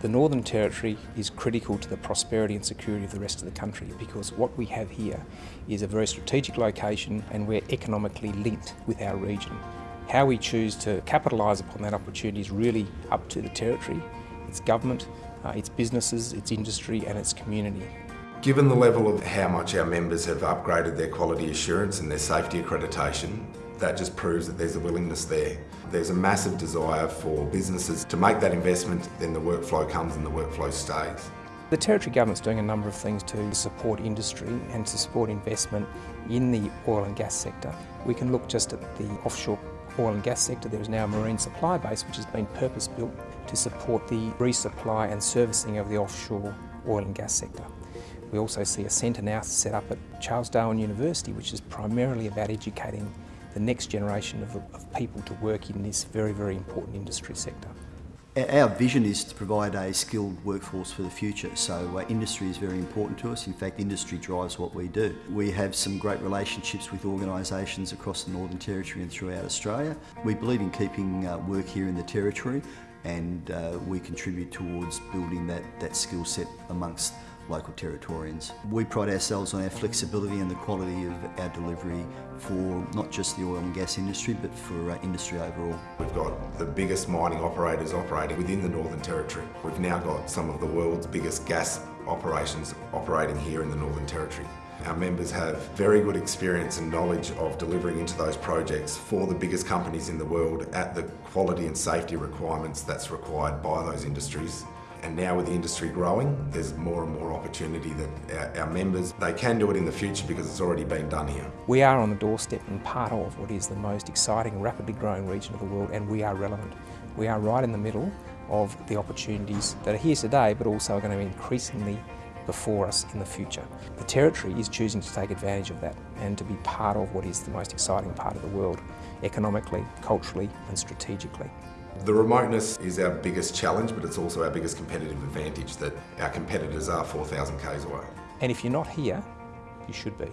The Northern Territory is critical to the prosperity and security of the rest of the country because what we have here is a very strategic location and we're economically linked with our region. How we choose to capitalise upon that opportunity is really up to the Territory, its government, uh, its businesses, its industry and its community. Given the level of how much our members have upgraded their quality assurance and their safety accreditation, that just proves that there's a willingness there. There's a massive desire for businesses to make that investment, then the workflow comes and the workflow stays. The Territory Government's doing a number of things to support industry and to support investment in the oil and gas sector. We can look just at the offshore oil and gas sector. There is now a marine supply base which has been purpose-built to support the resupply and servicing of the offshore oil and gas sector. We also see a centre now set up at Charles Darwin University which is primarily about educating the next generation of, of people to work in this very, very important industry sector. Our vision is to provide a skilled workforce for the future, so uh, industry is very important to us. In fact, industry drives what we do. We have some great relationships with organisations across the Northern Territory and throughout Australia. We believe in keeping uh, work here in the Territory and uh, we contribute towards building that, that skill set amongst local Territorians. We pride ourselves on our flexibility and the quality of our delivery for not just the oil and gas industry but for uh, industry overall. We've got the biggest mining operators operating within the Northern Territory. We've now got some of the world's biggest gas operations operating here in the Northern Territory. Our members have very good experience and knowledge of delivering into those projects for the biggest companies in the world at the quality and safety requirements that's required by those industries. And now with the industry growing, there's more and more opportunity that our, our, members, they can do it in the future because it's already been done here. We are on the doorstep and part of what is the most exciting, rapidly growing region of the world and we are relevant. We are right in the middle of the opportunities that are here today but also are going to be increasingly before us in the future. The Territory is choosing to take advantage of that and to be part of what is the most exciting part of the world, economically, culturally and strategically. The remoteness is our biggest challenge, but it's also our biggest competitive advantage that our competitors are 4,000 k's away. And if you're not here, you should be.